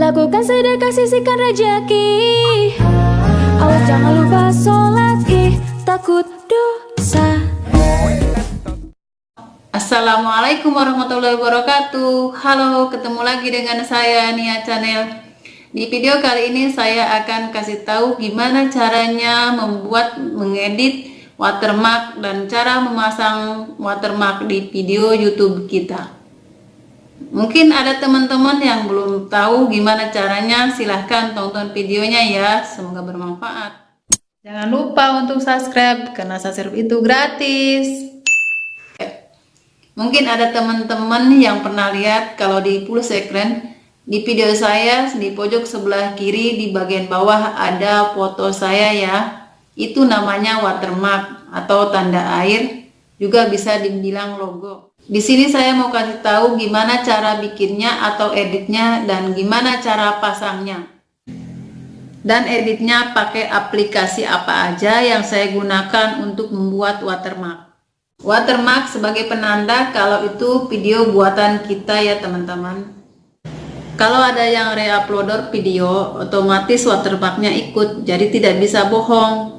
Lakukan sedekah sisihkan rejeki Awas jangan lupa sholat. Ih takut dosa. Assalamualaikum warahmatullahi wabarakatuh. Halo ketemu lagi dengan saya Nia Channel Di video kali ini saya akan kasih tahu gimana caranya membuat mengedit watermark dan cara memasang watermark di video YouTube kita Mungkin ada teman-teman yang belum tahu gimana caranya, silahkan tonton videonya ya, semoga bermanfaat. Jangan lupa untuk subscribe, karena subscribe itu gratis. Mungkin ada teman-teman yang pernah lihat kalau di pulsa ekran, di video saya di pojok sebelah kiri di bagian bawah ada foto saya ya. Itu namanya watermark atau tanda air, juga bisa dibilang logo. Di sini saya mau kasih tahu gimana cara bikinnya atau editnya dan gimana cara pasangnya. Dan editnya pakai aplikasi apa aja yang saya gunakan untuk membuat watermark. Watermark sebagai penanda kalau itu video buatan kita ya teman-teman. Kalau ada yang reuploader video, otomatis watermarknya ikut, jadi tidak bisa bohong.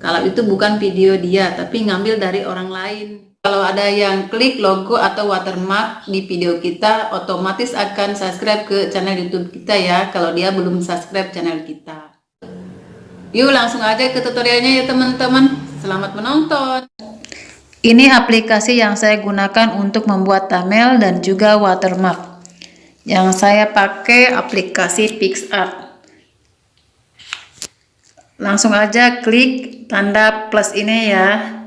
Kalau itu bukan video dia, tapi ngambil dari orang lain. Kalau ada yang klik logo atau watermark di video kita, otomatis akan subscribe ke channel YouTube kita ya, kalau dia belum subscribe channel kita. Yuk langsung aja ke tutorialnya ya teman-teman. Selamat menonton. Ini aplikasi yang saya gunakan untuk membuat thumbnail dan juga watermark. Yang saya pakai aplikasi PixArt. Langsung aja klik tanda plus ini ya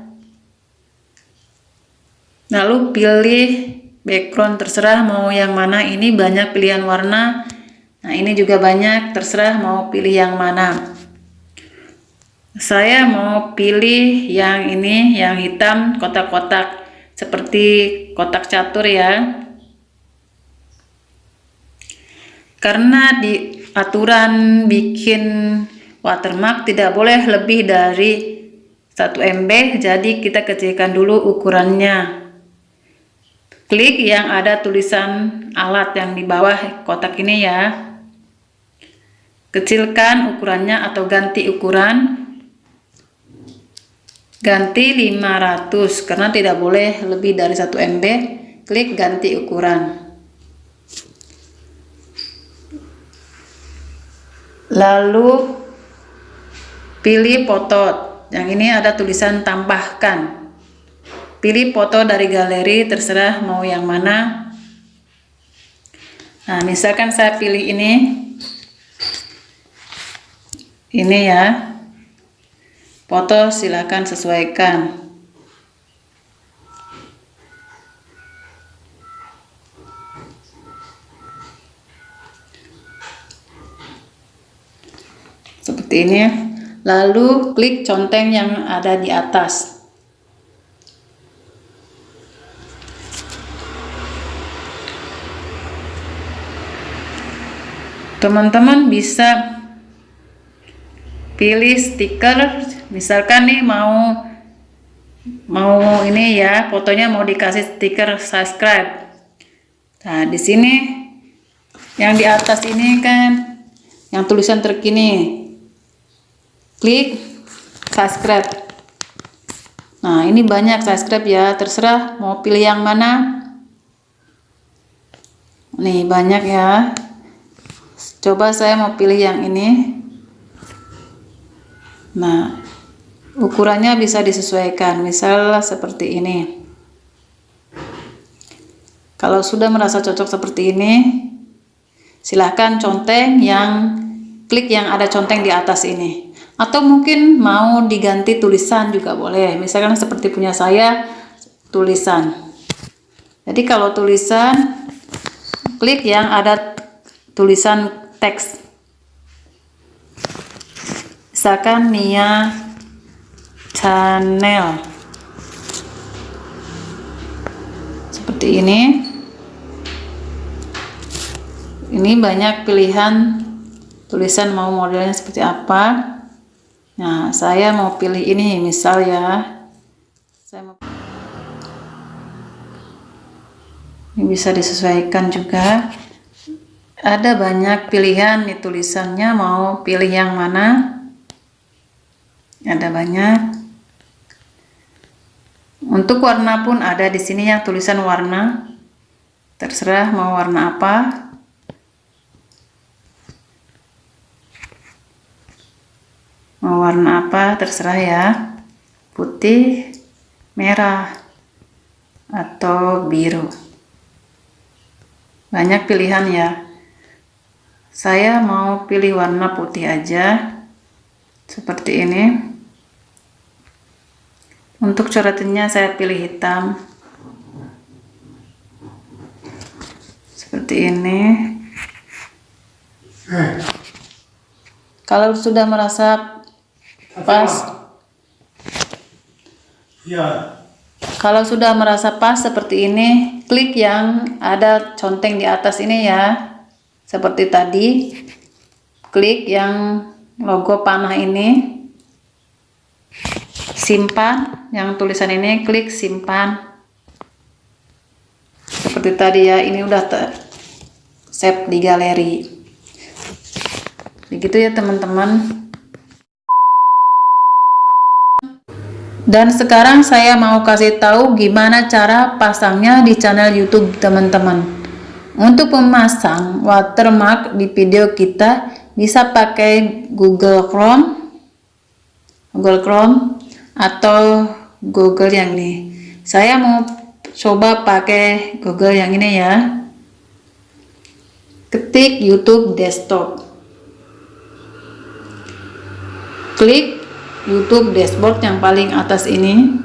lalu pilih background terserah mau yang mana. Ini banyak pilihan warna. Nah ini juga banyak terserah mau pilih yang mana. Saya mau pilih yang ini yang hitam kotak-kotak. Seperti kotak catur ya. Karena di aturan bikin watermark tidak boleh lebih dari 1 MB jadi kita kecilkan dulu ukurannya klik yang ada tulisan alat yang di bawah kotak ini ya. Kecilkan ukurannya atau ganti ukuran. Ganti 500 karena tidak boleh lebih dari 1 MB klik ganti ukuran. Lalu pilih foto. Yang ini ada tulisan tambahkan pilih foto dari galeri terserah mau yang mana. Nah misalkan saya pilih ini. Ini ya. Foto silakan sesuaikan. Seperti ini lalu klik conteng yang ada di atas teman-teman bisa pilih stiker. Misalkan nih mau mau ini ya fotonya mau dikasih stiker subscribe. Nah di sini yang di atas ini kan yang tulisan terkini. Klik subscribe. Nah ini banyak subscribe ya. Terserah mau pilih yang mana. Nih banyak ya coba saya mau pilih yang ini. Nah ukurannya bisa disesuaikan. Misal seperti ini. Kalau sudah merasa cocok seperti ini silahkan conteng yang klik yang ada conteng di atas ini. Atau mungkin mau diganti tulisan juga boleh. Misalkan seperti punya saya tulisan. Jadi kalau tulisan klik yang ada tulisan teks. Misalkan Nia channel seperti ini. Ini banyak pilihan tulisan mau modelnya seperti apa. Nah saya mau pilih ini misal ya. Saya mau ini bisa disesuaikan juga ada banyak pilihan nih tulisannya mau pilih yang mana? Ada banyak. Untuk warna pun ada di sini yang tulisan warna. Terserah mau warna apa. Mau warna apa terserah ya. Putih merah atau biru. Banyak pilihan ya saya mau pilih warna putih aja seperti ini. Untuk coretannya saya pilih hitam. Seperti ini. Kalau sudah merasa pas ya kalau sudah merasa pas seperti ini klik yang ada conteng di atas ini ya seperti tadi klik yang logo panah ini. Simpan yang tulisan ini klik simpan. Seperti tadi ya ini udah ter save di galeri. Begitu ya teman-teman. Dan sekarang saya mau kasih tahu gimana cara pasangnya di channel YouTube teman-teman untuk memasang watermark di video kita bisa pakai Google Chrome, Google Chrome atau Google yang ini. Saya mau coba pakai Google yang ini ya. Ketik YouTube desktop. Klik YouTube dashboard yang paling atas ini.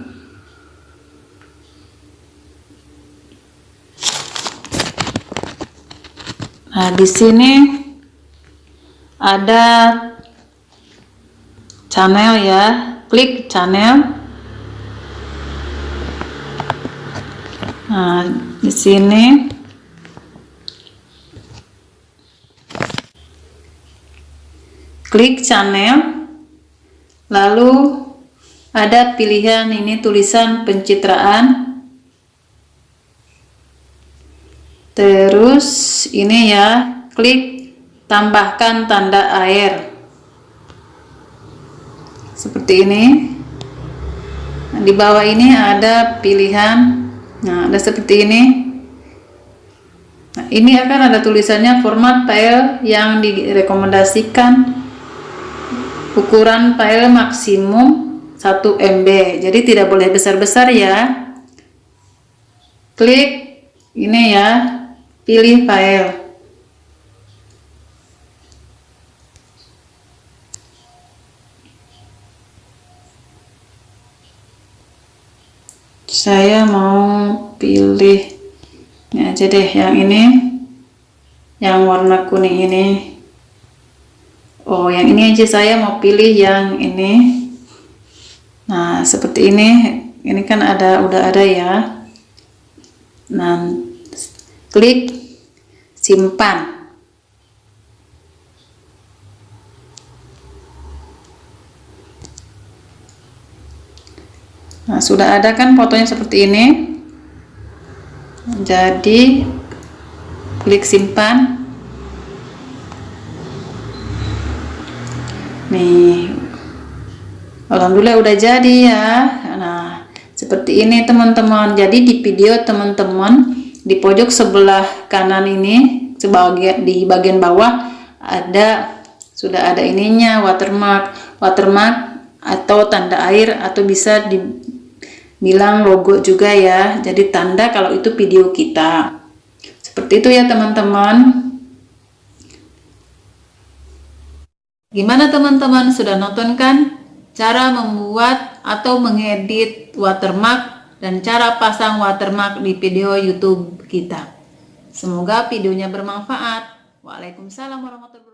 Nah, di sini ada channel ya. Klik channel. Nah, di sini klik channel. Lalu ada pilihan ini tulisan pencitraan terus ini ya klik tambahkan tanda air. Seperti ini. Nah, di bawah ini ada pilihan. Nah ada seperti ini. Nah, ini akan ada tulisannya format file yang direkomendasikan. Ukuran file maksimum 1 MB jadi tidak boleh besar-besar ya. Klik ini ya pilih file saya mau pilih ini aja deh yang ini. Yang warna kuning ini. Oh yang ini aja saya mau pilih yang ini. Nah seperti ini. Ini kan ada udah ada ya. Nah klik simpan. Nah sudah ada kan fotonya seperti ini? Jadi klik simpan. Nih. Alhamdulillah udah jadi ya. Nah seperti ini teman-teman. Jadi di video teman-teman di pojok sebelah kanan ini sebagian di bagian bawah ada sudah ada ininya watermark. Watermark atau tanda air atau bisa dibilang logo juga ya. Jadi tanda kalau itu video kita. Seperti itu ya teman-teman. Gimana teman-teman? Sudah nonton kan? Cara membuat atau mengedit watermark dan cara pasang watermark di video YouTube kita. Semoga videonya bermanfaat. Waalaikumsalam warahmatullahi.